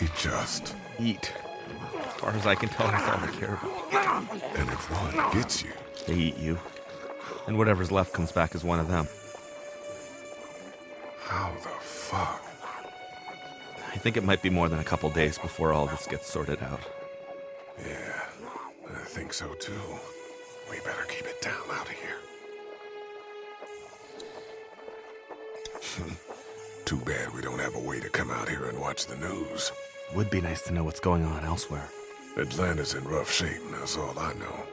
They just. eat. As far as I can tell, that's all they care about. And if one gets you, They eat you. And whatever's left comes back as one of them. how the fuck? I think it might be more than a couple days before all this gets sorted out. Yeah, I think so too. We better keep it down out of here. Too bad we don't have a way to come out here and watch the news. Would be nice to know what's going on elsewhere. Atlanta's in rough shape, and that's all I know.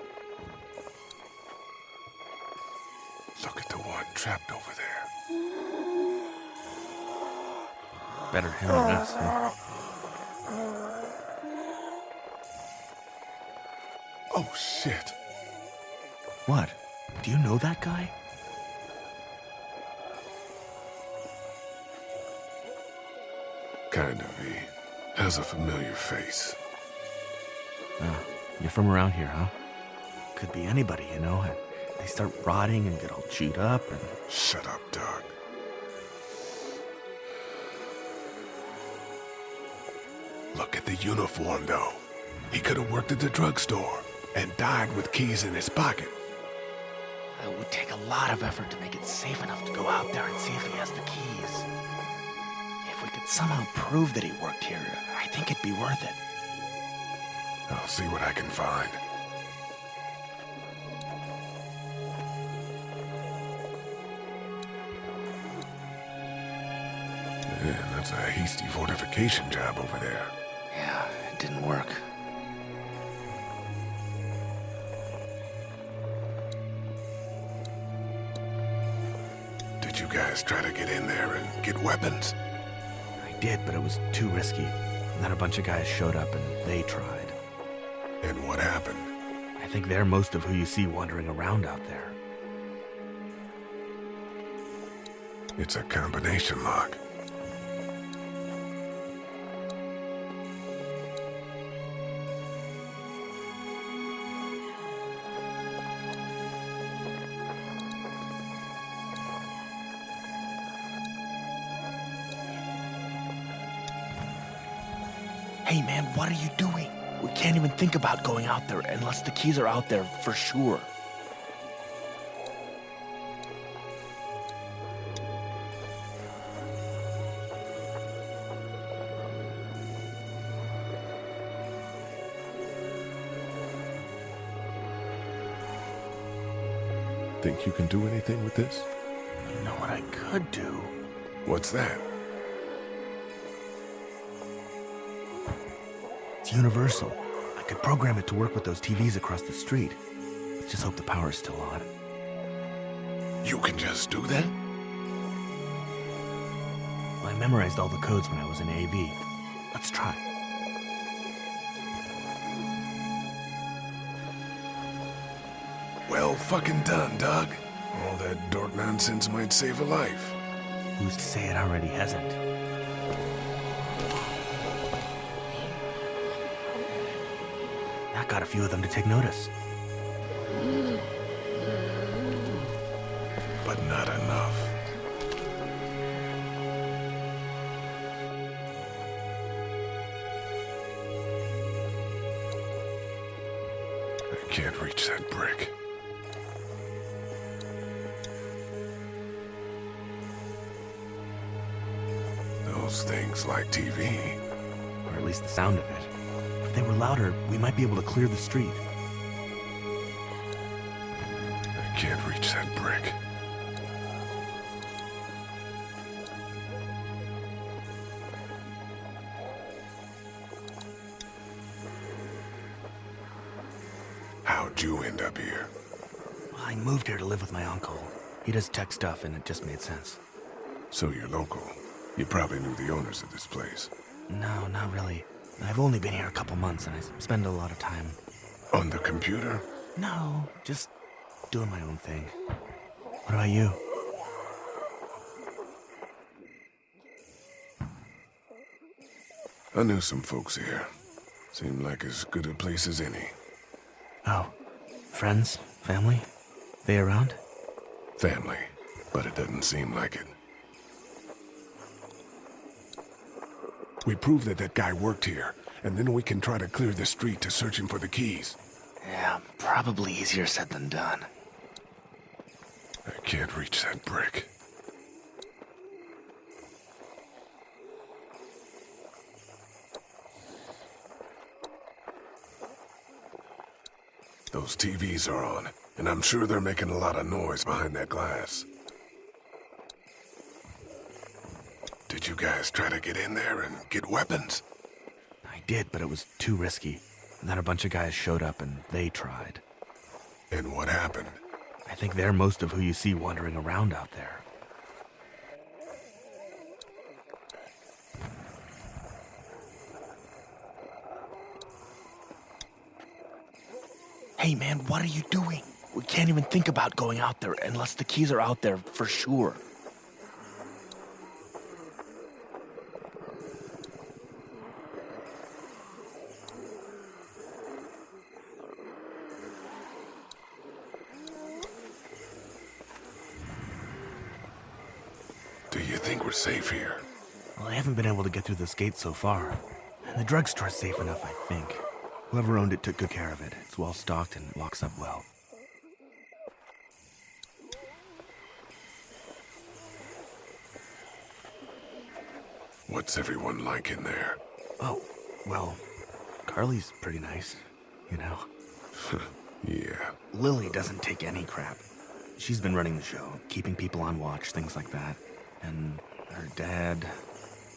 Look at the one trapped over there. Better him than us, huh? Oh, shit. What? Do you know that guy? Kind of, he has a familiar face. Oh, you're from around here, huh? Could be anybody, you know. and They start rotting and get all chewed up and... Shut up, Doug. Look at the uniform, though. He could have worked at the drugstore and died with keys in his pocket. It would take a lot of effort to make it safe enough to go out there and see if he has the keys. Could somehow prove that he worked here, I think it'd be worth it. I'll see what I can find. Man, that's a hasty fortification job over there. Yeah, it didn't work. Did you guys try to get in there and get weapons? Did, but it was too risky. And then a bunch of guys showed up and they tried. And what happened? I think they're most of who you see wandering around out there. It's a combination lock. What are you doing? We can't even think about going out there unless the keys are out there for sure. Think you can do anything with this? You know what I could do? What's that? It's universal. I could program it to work with those TVs across the street. Let's just hope the power's still on. You can just do that? Well, I memorized all the codes when I was in AV. Let's try. Well fucking done, Doug. All that dork nonsense might save a life. Who's to say it already hasn't? Got a few of them to take notice. But not enough. I can't reach that brick. Those things like TV. Or at least the sound of it. If they were louder, we might be able to clear the street. I can't reach that brick. How'd you end up here? Well, I moved here to live with my uncle. He does tech stuff, and it just made sense. So you're local. You probably knew the owners of this place. No, not really. I've only been here a couple months, and I spend a lot of time. On the computer? No, just doing my own thing. What about you? I knew some folks here. Seemed like as good a place as any. Oh, friends, family? They around? Family. But it doesn't seem like it. We prove that that guy worked here, and then we can try to clear the street to search him for the keys. Yeah, probably easier said than done. I can't reach that brick. Those TVs are on, and I'm sure they're making a lot of noise behind that glass. Did you guys try to get in there and get weapons? I did, but it was too risky. And then a bunch of guys showed up and they tried. And what happened? I think they're most of who you see wandering around out there. Hey man, what are you doing? We can't even think about going out there unless the keys are out there for sure. Do you think we're safe here? Well, I haven't been able to get through this gate so far. And the drugstore's safe enough, I think. Whoever owned it took good care of it. It's well stocked and locks up well. What's everyone like in there? Oh, well, Carley's pretty nice, you know. Yeah. Lilly doesn't take any crap. She's been running the show, keeping people on watch, things like that. And her dad,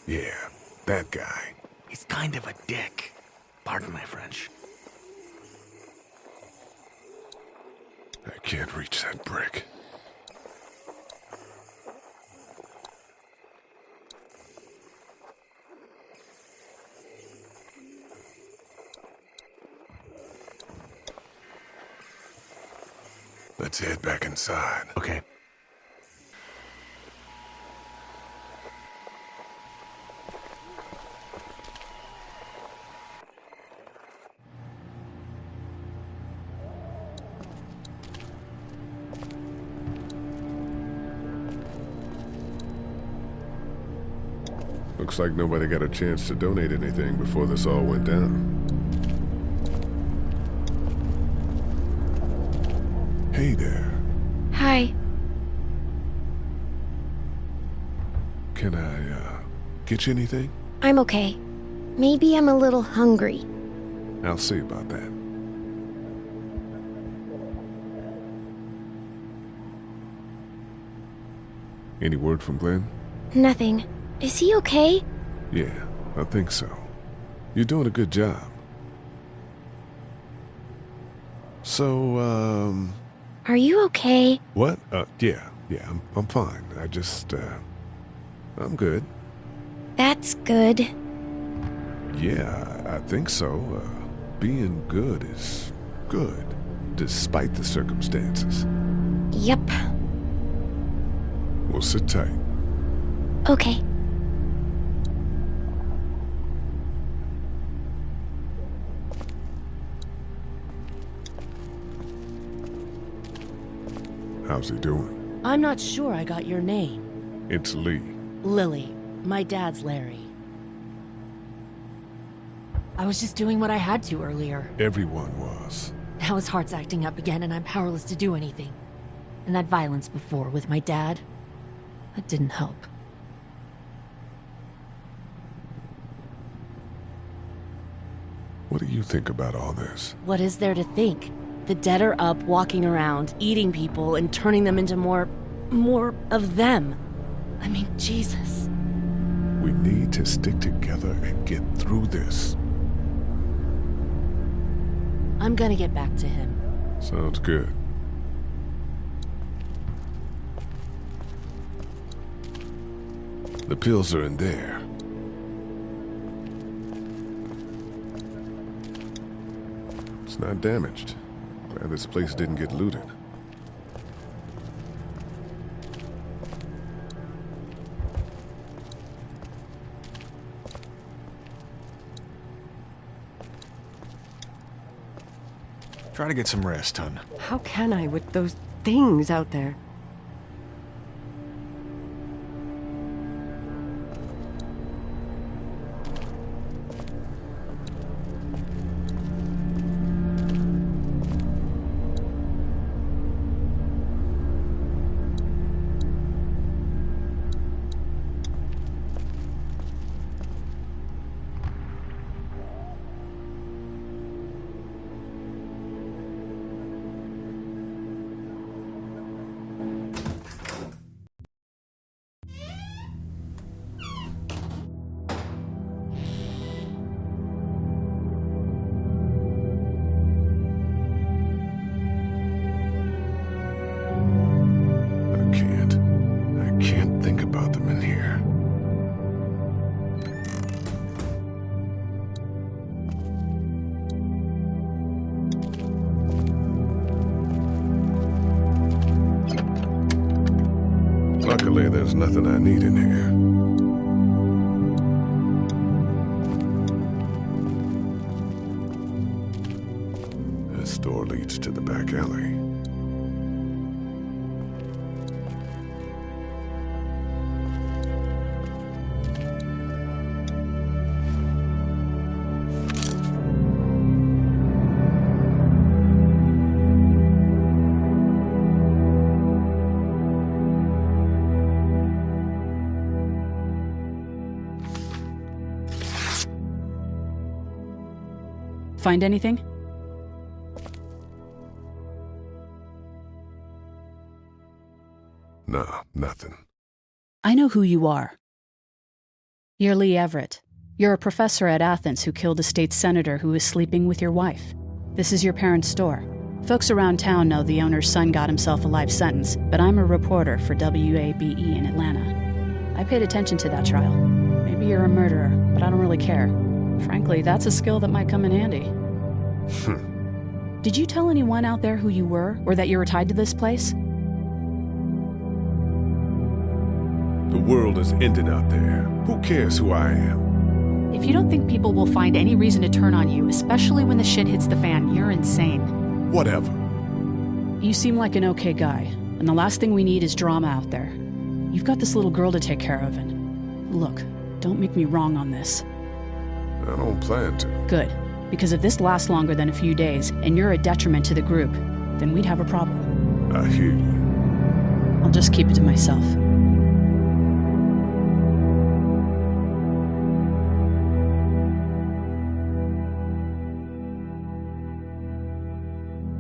Yeah, that guy. he's kind of a dick. Pardon my French. I can't reach that brick. Let's head back inside. Okay. Looks like nobody got a chance to donate anything before this all went down. Hey there. Hi. Can I, uh, get you anything? I'm okay. Maybe I'm a little hungry. I'll see about that. Any word from Glenn? Nothing. Is he okay? Yeah, I think so. You're doing a good job. So, um, Are you okay? what? Uh, yeah, yeah, I'm, I'm fine. I just, uh, I'm good. That's good. Yeah, I think so. Uh, being good is good, despite the circumstances. Yep. We'll sit tight. Okay. How's he doing? I'm not sure I got your name. It's Lee. Lilly. My dad's Larry. I was just doing what I had to earlier. Everyone was. Now his heart's acting up again and I'm powerless to do anything. And that violence before with my dad, that didn't help. What do you think about all this? What is there to think? The dead are up, walking around, eating people, and turning them into more. more of them. I mean, Jesus. We need to stick together and get through this. I'm gonna get back to him. Sounds good. The pills are in there. It's not damaged. Glad this place didn't get looted. Try to get some rest, hon. How can I with those things out there? Find anything? Nah, nothing. I know who you are. You're Lee Everett. You're a professor at Athens who killed a state senator who was sleeping with your wife. This is your parents' store. Folks around town know the owner's son got himself a life sentence, but I'm a reporter for WABE in Atlanta. I paid attention to that trial. Maybe you're a murderer, but I don't really care. Frankly, that's a skill that might come in handy. Hmm. Did you tell anyone out there who you were, or that you were tied to this place? The world is ending out there. Who cares who I am? If you don't think people will find any reason to turn on you, especially when the shit hits the fan, you're insane. Whatever. You seem like an okay guy, and the last thing we need is drama out there. You've got this little girl to take care of, and look, don't make me wrong on this. I don't plan to. Good, because if this lasts longer than a few days, and you're a detriment to the group, then we'd have a problem. I hear you. I'll just keep it to myself.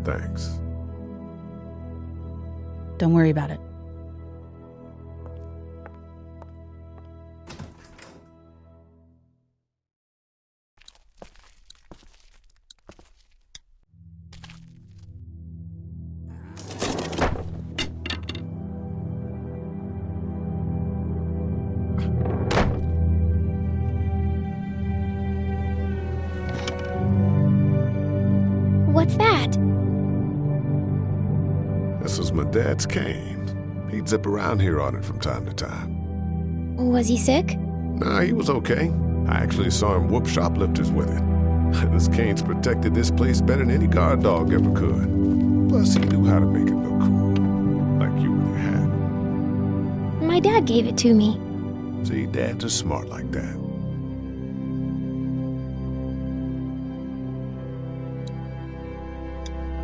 Thanks. Don't worry about it. Was Kane. He'd zip around here on it from time to time. Was he sick? Nah, he was okay. I actually saw him whoop shoplifters with it. this Kane's protected this place better than any guard dog ever could. Plus, he knew how to make it look cool. Like you with your hat. My dad gave it to me. See, dads are smart like that.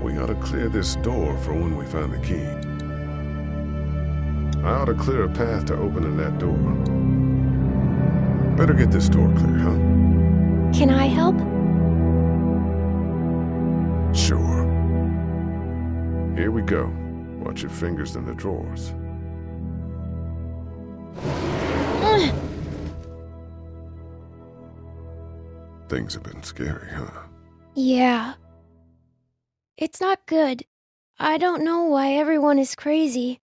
We ought to clear this door for when we find the key. I ought to clear a path to opening that door. Better get this door clear, huh? Can I help? Sure. Here we go. Watch your fingers in the drawers. Things have been scary, huh? Yeah. It's not good. I don't know why everyone is crazy.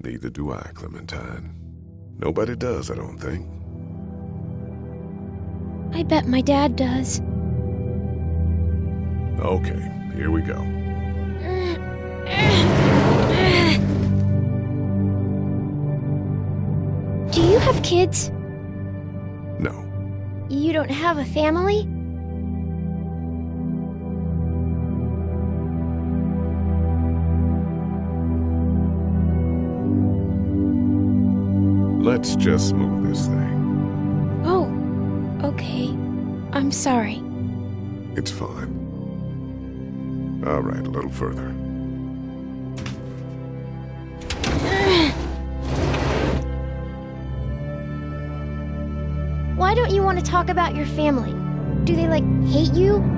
Neither do I, Clementine. Nobody does, I don't think. I bet my dad does. Okay, here we go. Do you have kids? No. You don't have a family? Let's just move this thing. Oh, okay. I'm sorry. It's fine. All right, a little further. Why don't you want to talk about your family? Do they, like, hate you?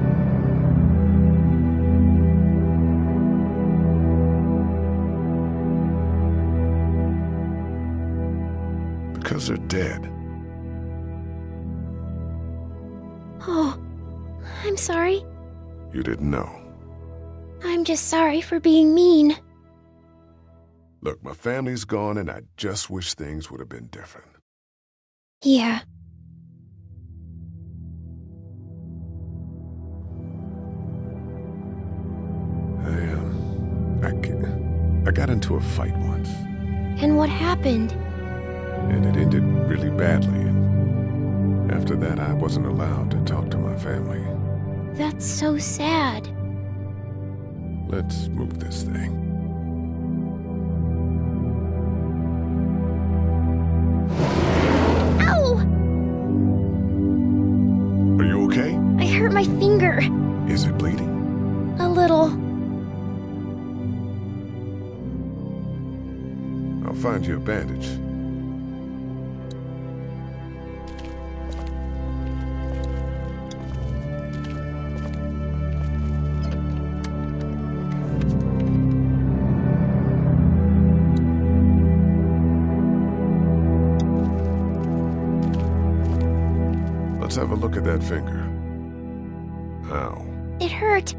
They're dead. Oh, I'm sorry. You didn't know. I'm just sorry for being mean. Look, my family's gone, and I just wish things would have been different. Yeah. I, um, I, I got into a fight once. And what happened? And it ended really badly, and after that, I wasn't allowed to talk to my family. That's so sad. Let's move this thing. Ow! Are you okay? I hurt my finger. Is it bleeding? A little. I'll find you a bandage. That finger. Ow. It hurt.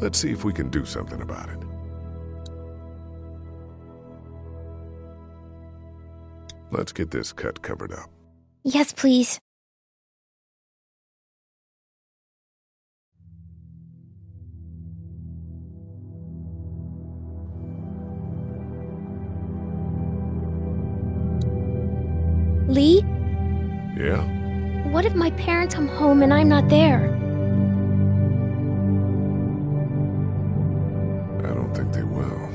Let's see if we can do something about it. Let's get this cut covered up. Yes, please. Lee, Yeah? What if my parents come home and I'm not there? I don't think they will.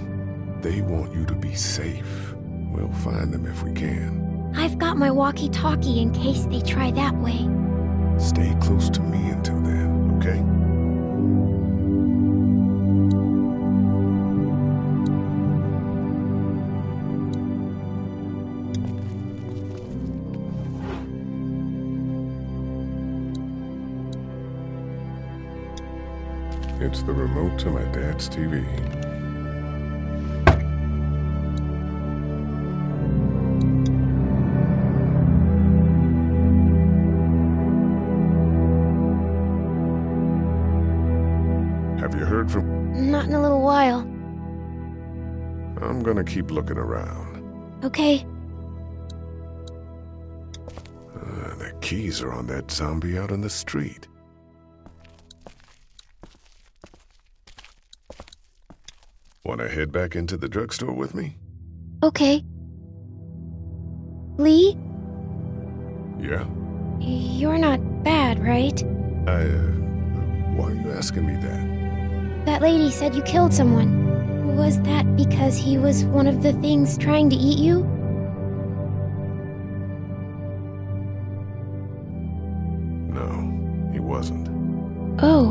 They want you to be safe. We'll find them if we can. I've got my walkie talkie in case they try that way. Stay close to me until then, okay? The remote to my dad's TV. Have you heard from? Not in a little while. I'm gonna keep looking around. Okay, Uh, the keys are on that zombie out on the street. Wanna head back into the drugstore with me? okay. Lee, Yeah. you're not bad, right? I, uh, why are you asking me that? That lady said you killed someone. Was that because he was one of the things trying to eat you? No, he wasn't. Oh.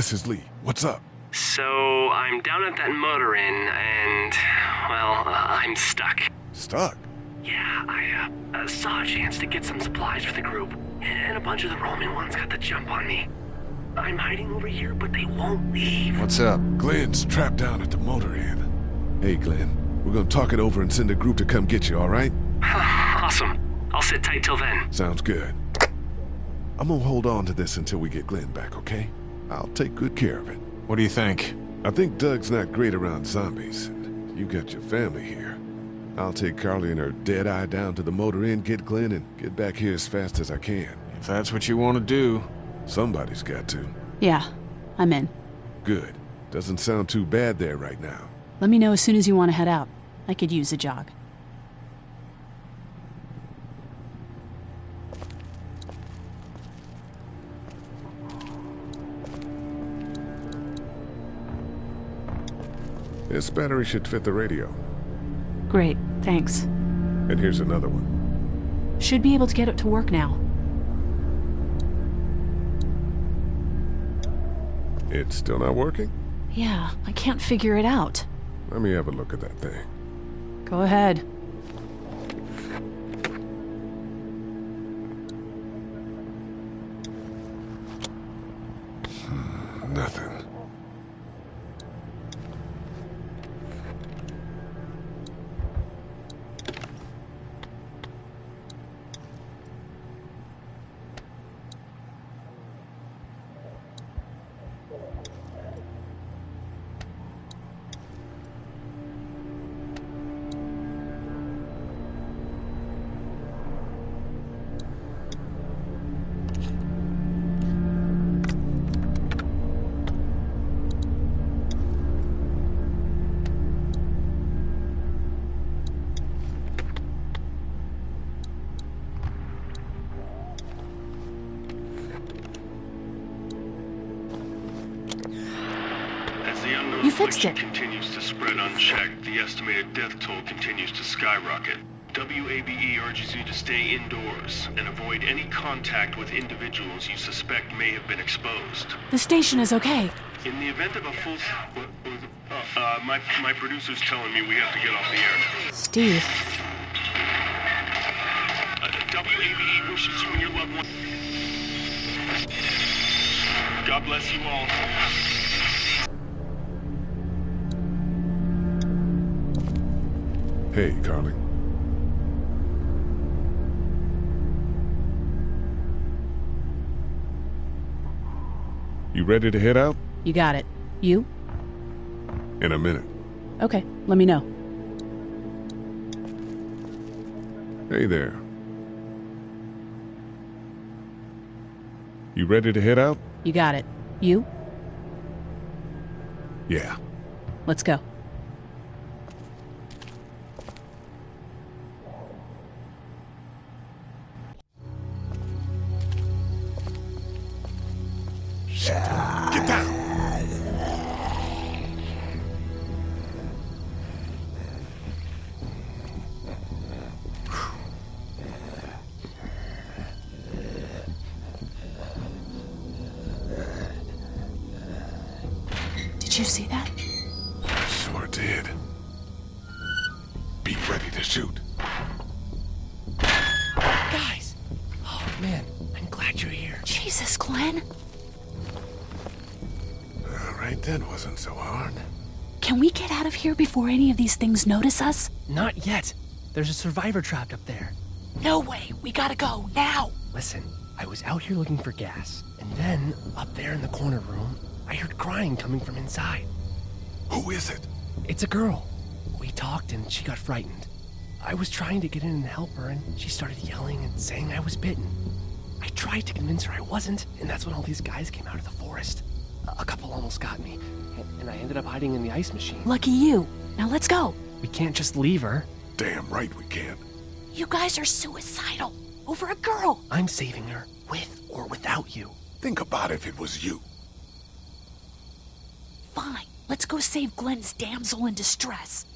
This is Lee. What's up? So, I'm down at that motor inn, and, well, uh, I'm stuck. Stuck. Yeah, I uh, uh, saw a chance to get some supplies for the group, and a bunch of the Roman ones got the jump on me. I'm hiding over here, but they won't leave. What's up? Glenn's trapped down at the motor inn. Hey, Glenn. We're gonna talk it over and send a group to come get you, all right? awesome. I'll sit tight till then. Sounds good. I'm gonna hold on to this until we get Glenn back, okay? I'll take good care of it. What do you think? I think Doug's not great around zombies. and You got your family here. I'll take Carley and her dead eye down to the motor inn, get Glenn, and get back here as fast as I can. If that's what you want to do. Somebody's got to. Yeah, I'm in. Good. Doesn't sound too bad there right now. Let me know as soon as you want to head out. I could use a jog. This battery should fit the radio. Great, thanks. And here's another one. Should be able to get it to work now. It's still not working? Yeah, I can't figure it out. Let me have a look at that thing. Go ahead. Hmm, nothing. Fixed it. continues to spread unchecked, the estimated death toll continues to skyrocket. WABE urges you to stay indoors and avoid any contact with individuals you suspect may have been exposed. The station is okay. In the event of a full... Uh, uh, my, my producer's telling me we have to get off the air. Steve, Uh, WABE wishes you and your loved one... God bless you all. Hey, Carley. You ready to head out? you got it. You? In a minute. Okay, let me know. Hey there. You ready to head out? You got it. You? Yeah. Let's go. Things notice us? Not yet. There's a survivor trapped up there. No way. We gotta go now. Listen, I was out here looking for gas, and then, up there in the corner room, I heard crying coming from inside. Who is it? It's a girl. We talked and she got frightened. I was trying to get in and help her, and she started yelling and saying I was bitten. I tried to convince her I wasn't, and that's when all these guys came out of the forest. A- A couple almost got me, and- and I ended up hiding in the ice machine. Lucky you. Now let's go. We can't just leave her. Damn right we can't. You guys are suicidal. Over a girl. I'm saving her, with or without you. Think about if it was you. Fine. Let's go save Glenn's damsel in distress.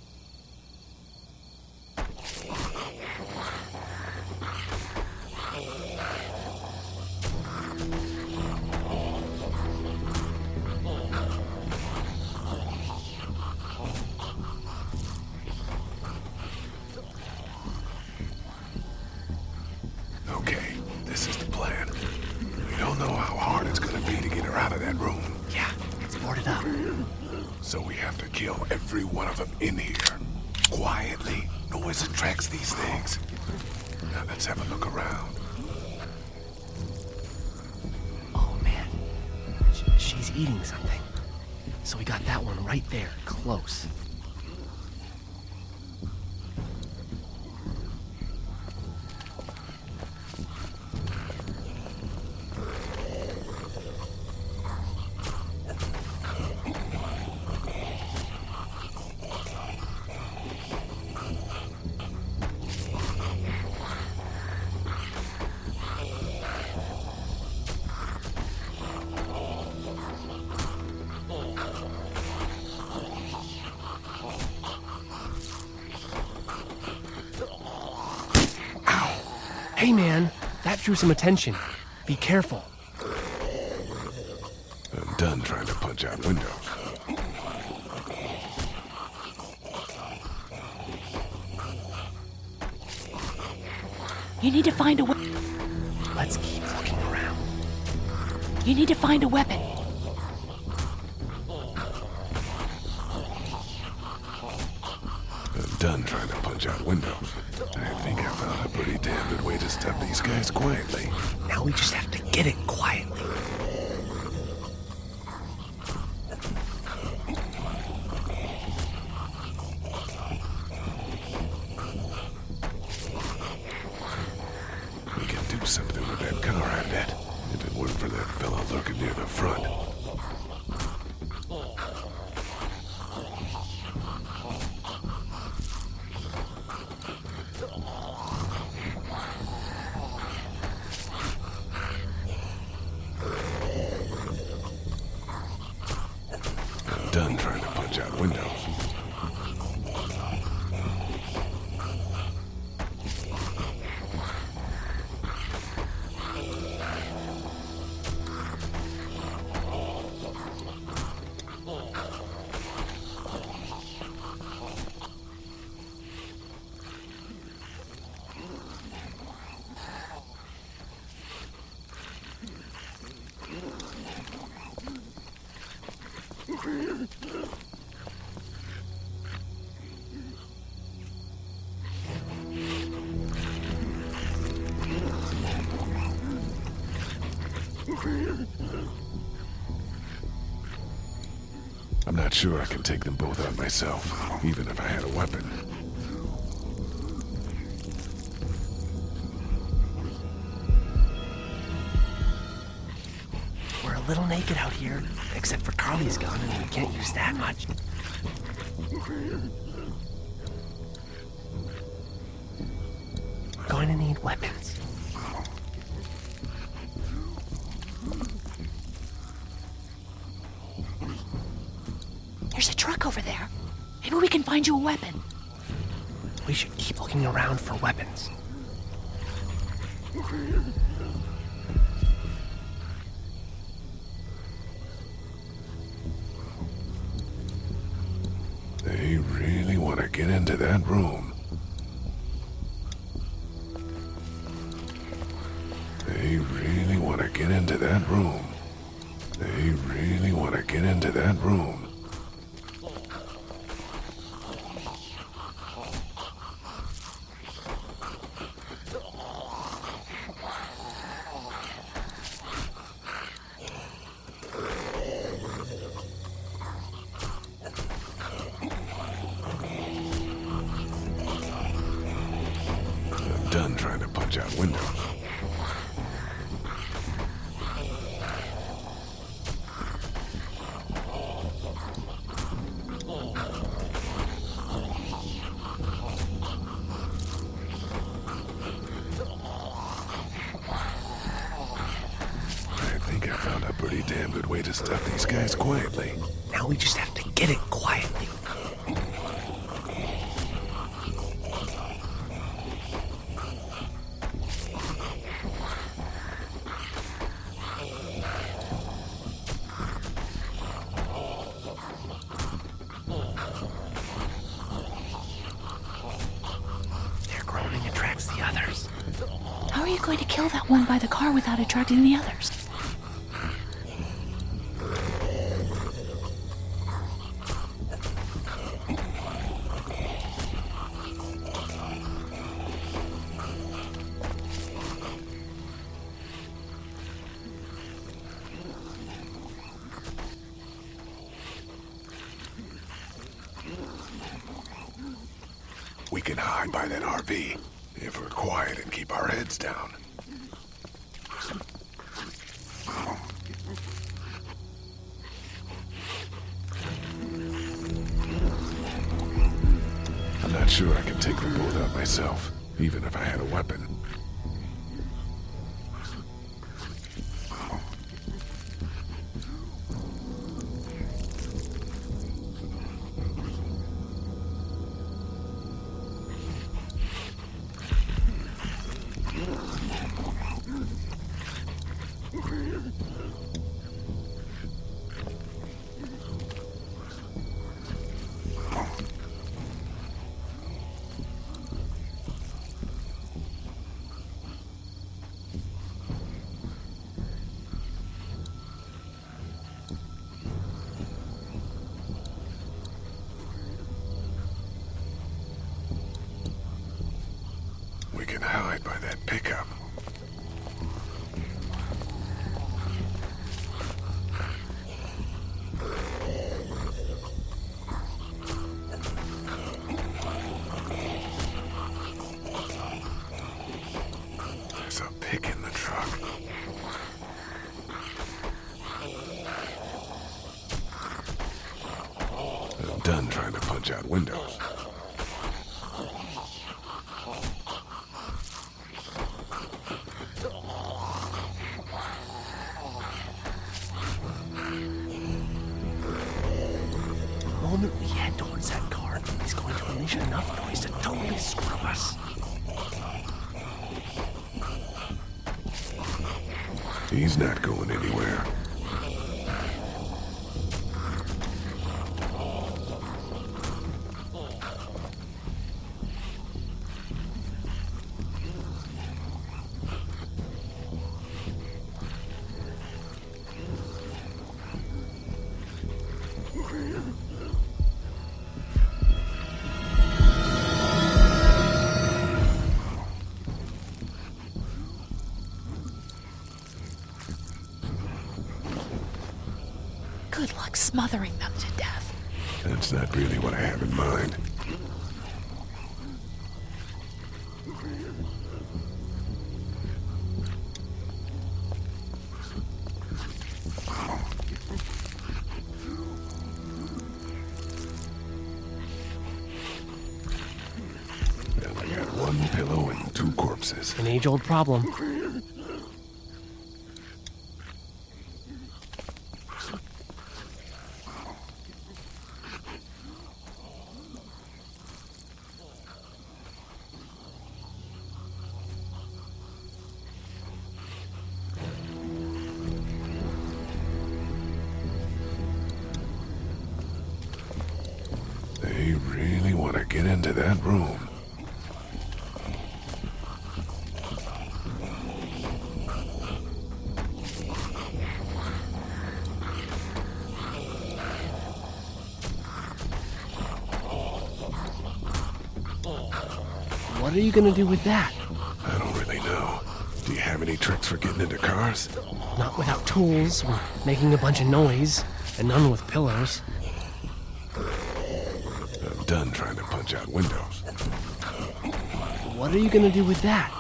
Kill every one of them in here. Quietly. Noise attracts these things. Now let's have a look around. Oh man, she's eating something. So we got that one right there, close. Drew some attention. Be careful. I'm done trying to punch out windows. You need to find a. We- Let's keep looking around. you need to find a weapon. Sure I can take them both out myself, even if I had a weapon. We're a little naked out here, except for Carley's gun, and we can't use that much. Maybe we can find you a weapon. We should keep looking around for weapons. They really want to get into that room. They really want to get into that room. They really want to get into that room. Going to kill that one by the car without attracting the others? Not going smothering them to death. That's not really what I have in mind. Well, I got one pillow and two corpses. An age old problem. Gonna do with that? I don't really know. Do you have any tricks for getting into cars? Not without tools, or making a bunch of noise, and none with pillows. I'm done trying to punch out windows. What are you gonna do with that?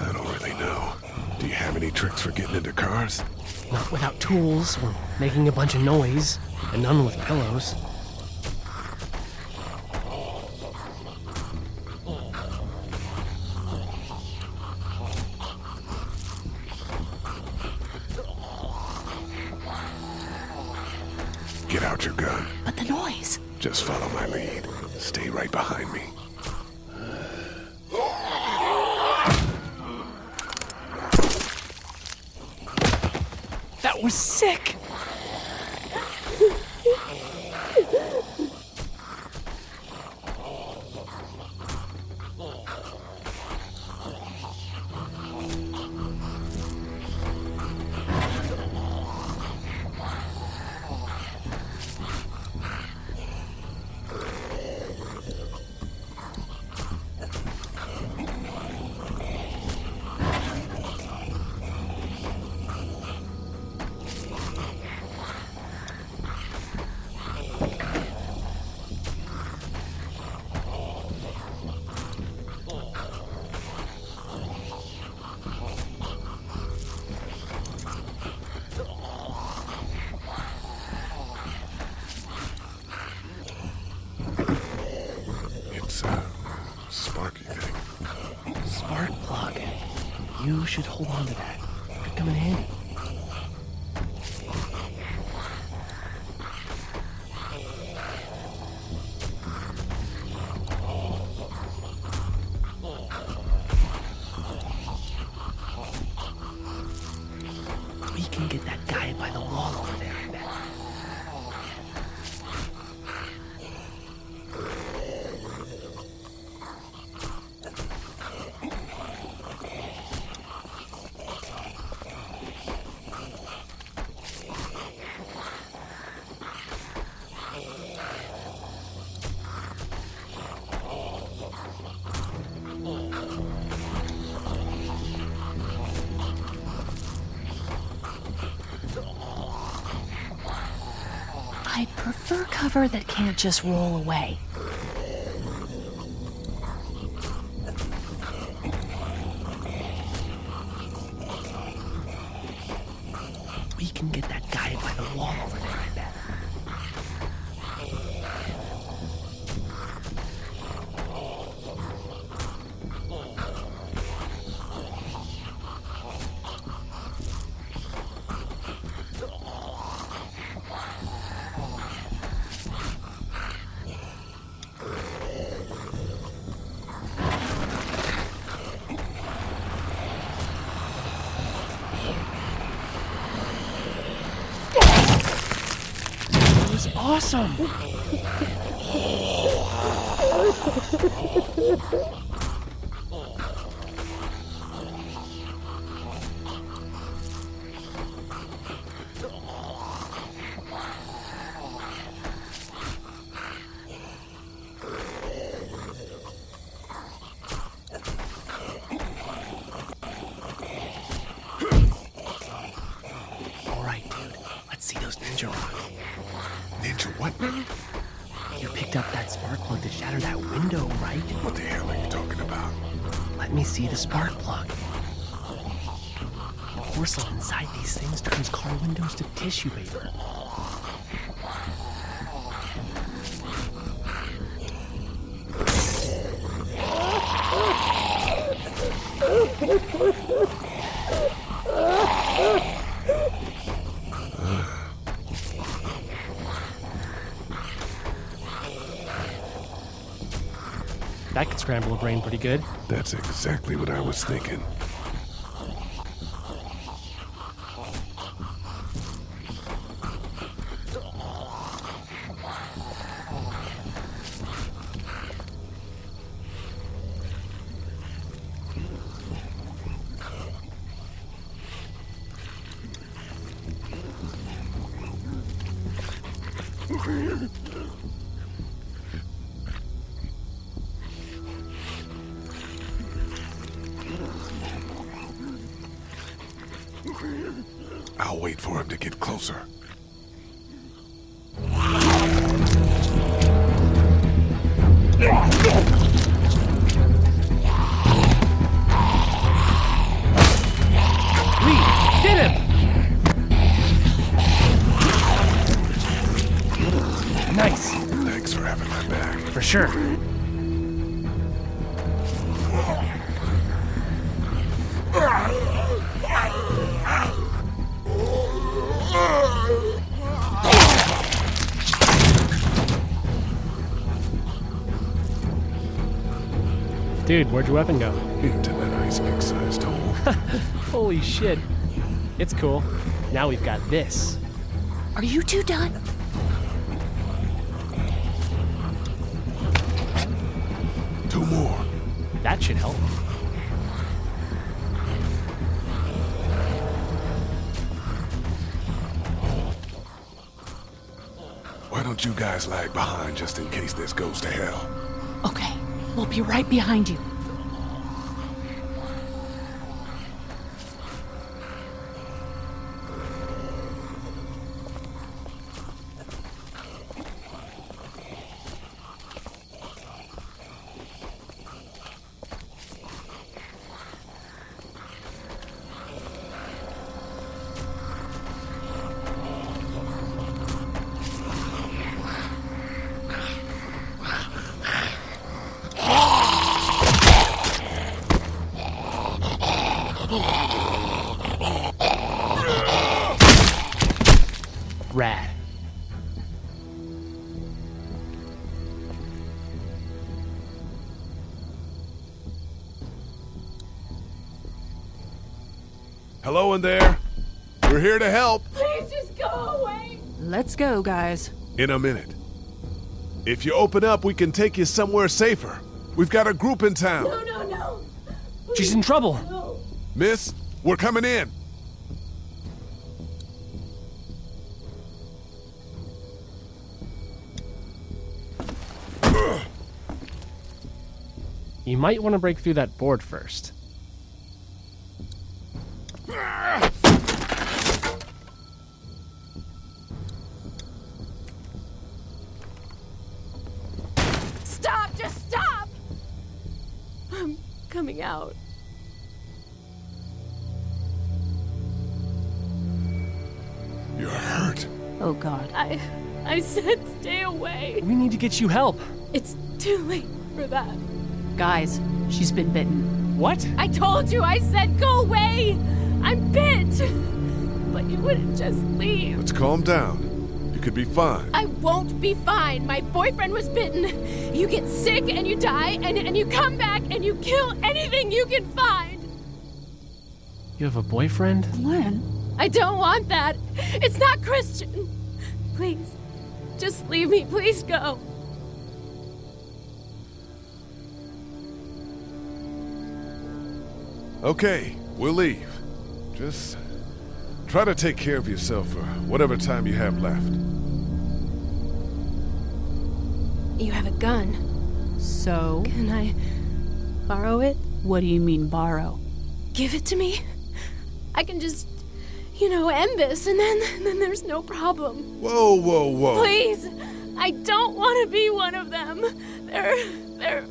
I don't really know. Do you have any tricks for getting into cars? Not without tools, or making a bunch of noise, and none with pillows. Should hold on to that. Cover that can't just roll away. Awesome! That could scramble a brain pretty good. That's exactly what I was thinking. Where'd your weapon go? Into that ice pick sized hole. Holy shit. It's cool. Now we've got this. Are you two done? Two more. That should help. Why don't you guys lag behind just in case this goes to hell? Okay, we'll be right behind you. We're here to help. Please just go away. Let's go, guys. In a minute. If you open up, we can take you somewhere safer. We've got a group in town. no, no. no! She's in trouble. Miss, we're coming in. You might want to break through that board first. I. I said stay away. We need to get you help. It's too late for that. Guys, she's been bitten. What? I told you, I said go away! I'm bit! But you wouldn't just leave. Let's calm down. You could be fine. I won't be fine. My boyfriend was bitten. You get sick and you die, and, and you come back and you kill anything you can find. You have a boyfriend? Glenn? I don't want that. It's not Christian. Please, just leave me. Please go. Okay, we'll leave. Just try to take care of yourself for whatever time you have left. You have a gun. So? Can I borrow it? What do you mean, borrow? Give it to me. I can just, you know, end this, and then, then there's no problem. Whoa, whoa, whoa. Please, I don't want to be one of them. They're, they're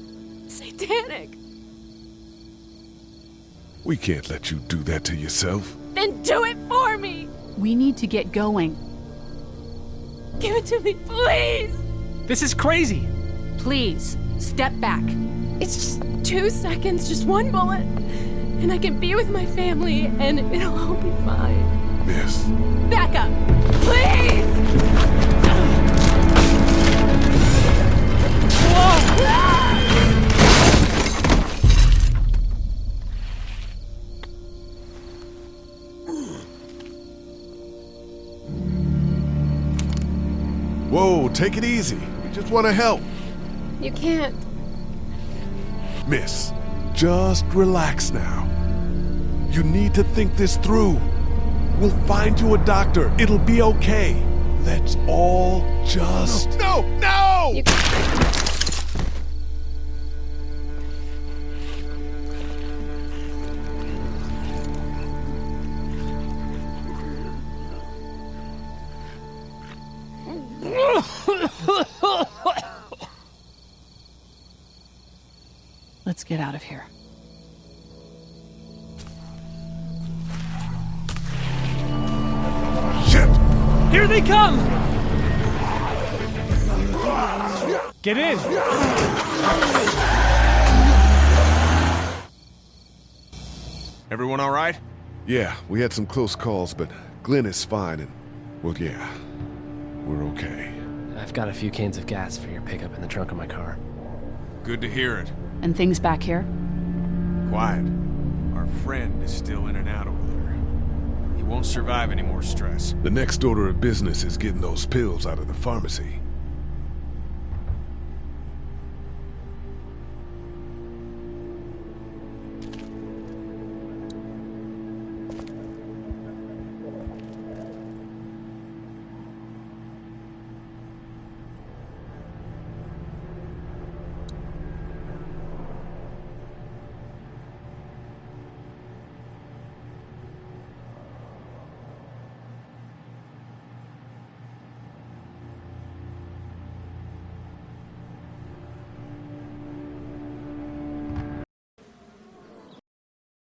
satanic. We can't let you do that to yourself. Then do it for me. We need to get going. Give it to me, please. This is crazy. Please, step back. It's just two seconds, just one bullet, and I can be with my family, and it'll all be fine. Miss. Back up, please. Whoa! Whoa, take it easy. We just want to help. You can't. Miss, just relax now. You need to think this through. We'll find you a doctor. It'll be okay. Let's all just. No, no! You Let's get out of here. Here they come! Get in! Everyone all right? Yeah, we had some close calls, but Glenn is fine, and, well, yeah, we're okay. I've got a few cans of gas for your pickup in the trunk of my car. Good to hear it. And things back here? Quiet. Our friend is still in and out over there. He won't survive any more stress. The next order of business is getting those pills out of the pharmacy.